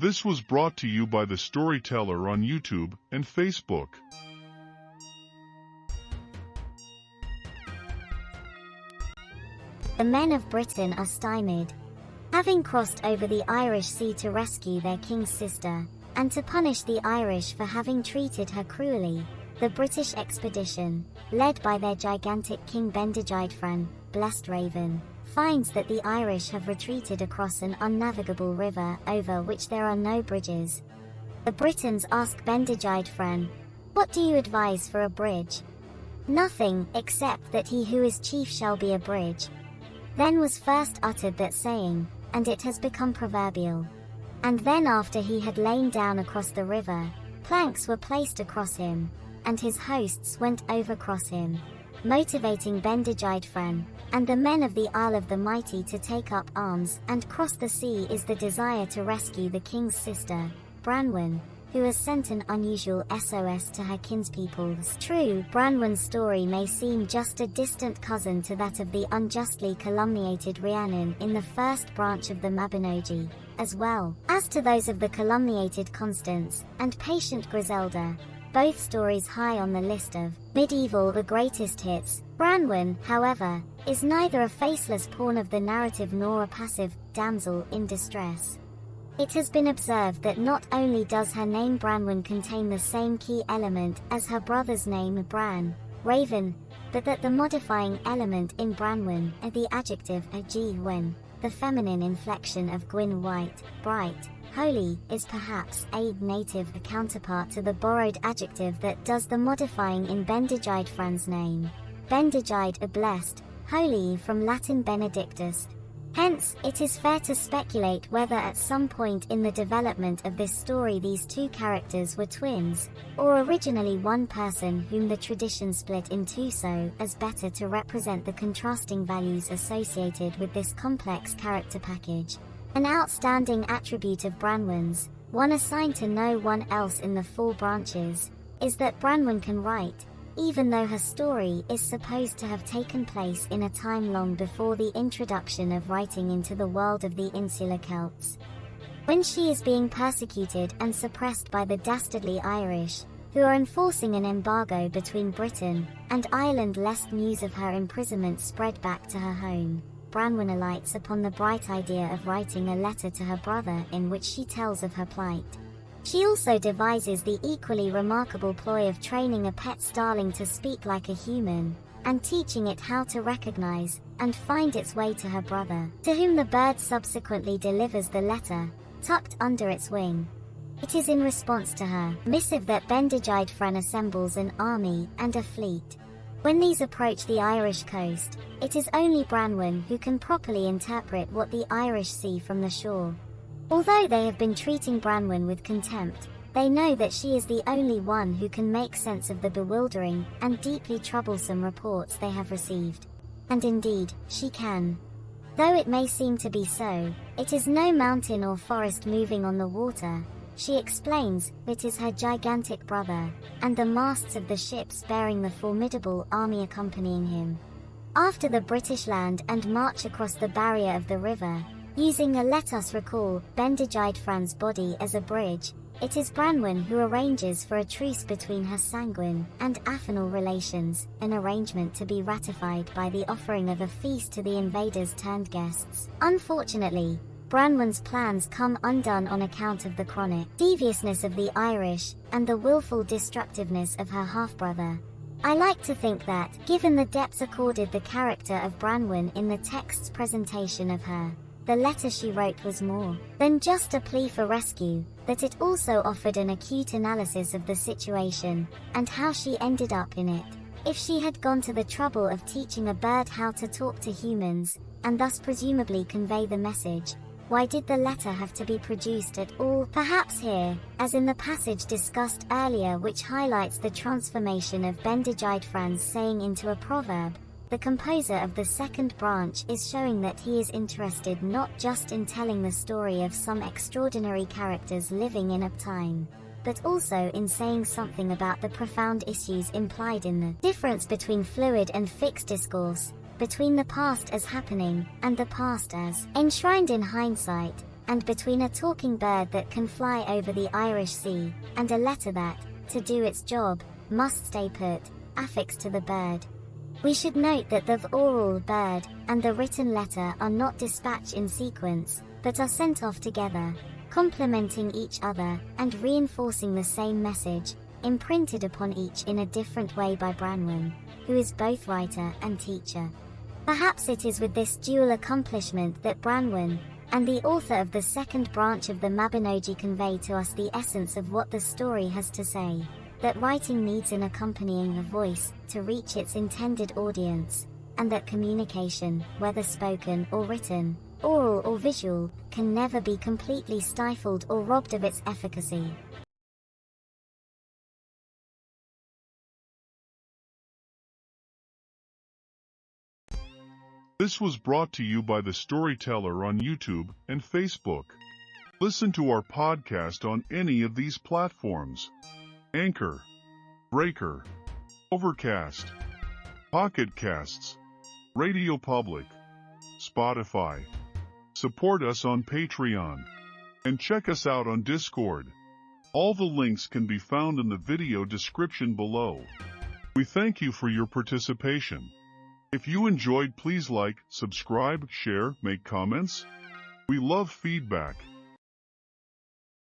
This was brought to you by the Storyteller on YouTube and Facebook. The men of Britain are stymied. Having crossed over the Irish Sea to rescue their king's sister, and to punish the Irish for having treated her cruelly, the British expedition, led by their gigantic King Bendigeidfran, blessed Raven, finds that the Irish have retreated across an unnavigable river over which there are no bridges. The Britons ask Bendigeidfran, What do you advise for a bridge? Nothing, except that he who is chief shall be a bridge. Then was first uttered that saying, and it has become proverbial. And then after he had lain down across the river, planks were placed across him, and his hosts went over across him motivating Bendigeidfran, and the men of the Isle of the Mighty to take up arms and cross the sea is the desire to rescue the king's sister, Branwen, who has sent an unusual SOS to her kinspeoples. True, Branwen's story may seem just a distant cousin to that of the unjustly calumniated Rhiannon in the first branch of the Mabinogi, as well as to those of the calumniated Constance and patient Griselda, both stories high on the list of medieval the greatest hits. Branwen, however, is neither a faceless pawn of the narrative nor a passive damsel in distress. It has been observed that not only does her name Branwen contain the same key element as her brother's name Bran, Raven, but that the modifying element in Branwen, the adjective a Gwen, the feminine inflection of Gwyn White, bright, Holy is perhaps a native counterpart to the borrowed adjective that does the modifying in Bendigeidfran's name. Bendigeid a blessed, holy from Latin benedictus. Hence, it is fair to speculate whether at some point in the development of this story these two characters were twins, or originally one person whom the tradition split in two so as better to represent the contrasting values associated with this complex character package. An outstanding attribute of Branwen's, one assigned to no one else in the four branches, is that Branwen can write, even though her story is supposed to have taken place in a time long before the introduction of writing into the world of the insular Celts. When she is being persecuted and suppressed by the dastardly Irish, who are enforcing an embargo between Britain and Ireland lest news of her imprisonment spread back to her home. Branwen alights upon the bright idea of writing a letter to her brother in which she tells of her plight. She also devises the equally remarkable ploy of training a pet starling to speak like a human, and teaching it how to recognize and find its way to her brother, to whom the bird subsequently delivers the letter, tucked under its wing. It is in response to her missive that Bendigeidfran assembles an army and a fleet. When these approach the Irish coast, it is only Branwen who can properly interpret what the Irish see from the shore. Although they have been treating Branwen with contempt, they know that she is the only one who can make sense of the bewildering and deeply troublesome reports they have received. And indeed, she can. Though it may seem to be so, it is no mountain or forest moving on the water, she explains, it is her gigantic brother, and the masts of the ships bearing the formidable army accompanying him. After the British land and march across the barrier of the river, using a let us recall Bendigeidfran's body as a bridge, it is Branwen who arranges for a truce between her sanguine and affinal relations, an arrangement to be ratified by the offering of a feast to the invaders turned guests. Unfortunately, Branwen's plans come undone on account of the chronic deviousness of the Irish and the willful destructiveness of her half-brother. I like to think that, given the depths accorded the character of Branwen in the text's presentation of her, the letter she wrote was more than just a plea for rescue, that it also offered an acute analysis of the situation and how she ended up in it. If she had gone to the trouble of teaching a bird how to talk to humans, and thus presumably convey the message, why did the letter have to be produced at all? Perhaps here, as in the passage discussed earlier which highlights the transformation of Bendigeidfran's saying into a proverb, the composer of the second branch is showing that he is interested not just in telling the story of some extraordinary characters living in a time, but also in saying something about the profound issues implied in the difference between fluid and fixed discourse, between the past as happening and the past as enshrined in hindsight, and between a talking bird that can fly over the Irish Sea, and a letter that, to do its job, must stay put, affixed to the bird. We should note that the oral bird and the written letter are not dispatched in sequence, but are sent off together, complementing each other and reinforcing the same message, imprinted upon each in a different way by Branwen, who is both writer and teacher. Perhaps it is with this dual accomplishment that Branwen, and the author of the second branch of the Mabinogi convey to us the essence of what the story has to say, that writing needs an accompanying voice to reach its intended audience, and that communication, whether spoken or written, oral or visual, can never be completely stifled or robbed of its efficacy. This was brought to you by The Storyteller on YouTube and Facebook. Listen to our podcast on any of these platforms. Anchor, Breaker, Overcast, Pocket Casts, Radio Public, Spotify. Support us on Patreon. And check us out on Discord. All the links can be found in the video description below. We thank you for your participation. If you enjoyed, please like, subscribe, share, make comments. We love feedback.